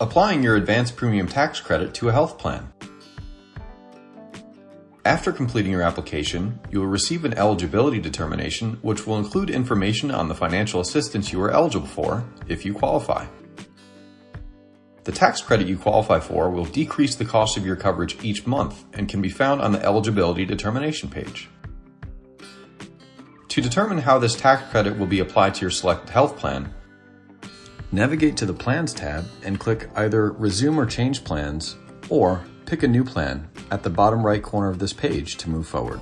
Applying your advanced premium tax credit to a health plan. After completing your application, you will receive an eligibility determination which will include information on the financial assistance you are eligible for if you qualify. The tax credit you qualify for will decrease the cost of your coverage each month and can be found on the eligibility determination page. To determine how this tax credit will be applied to your selected health plan, navigate to the Plans tab and click either Resume or Change Plans or pick a new plan at the bottom right corner of this page to move forward.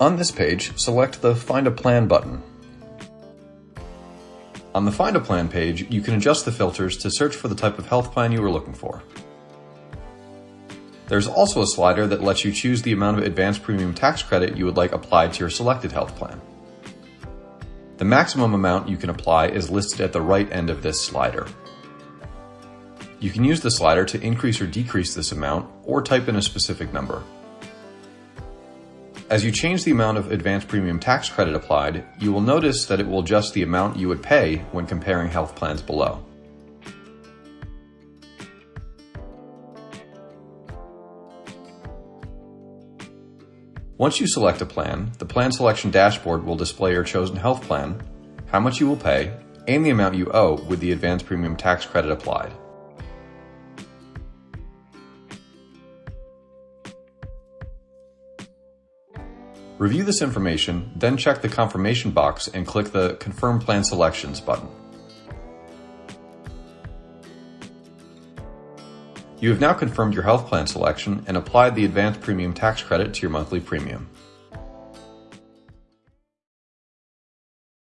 On this page, select the Find a Plan button. On the Find a Plan page, you can adjust the filters to search for the type of health plan you are looking for. There's also a slider that lets you choose the amount of advanced premium tax credit you would like applied to your selected health plan. The maximum amount you can apply is listed at the right end of this slider. You can use the slider to increase or decrease this amount or type in a specific number. As you change the amount of advanced premium tax credit applied, you will notice that it will adjust the amount you would pay when comparing health plans below. Once you select a plan, the plan selection dashboard will display your chosen health plan, how much you will pay, and the amount you owe with the advanced premium tax credit applied. Review this information, then check the confirmation box and click the Confirm Plan Selections button. You have now confirmed your health plan selection and applied the advanced premium tax credit to your monthly premium.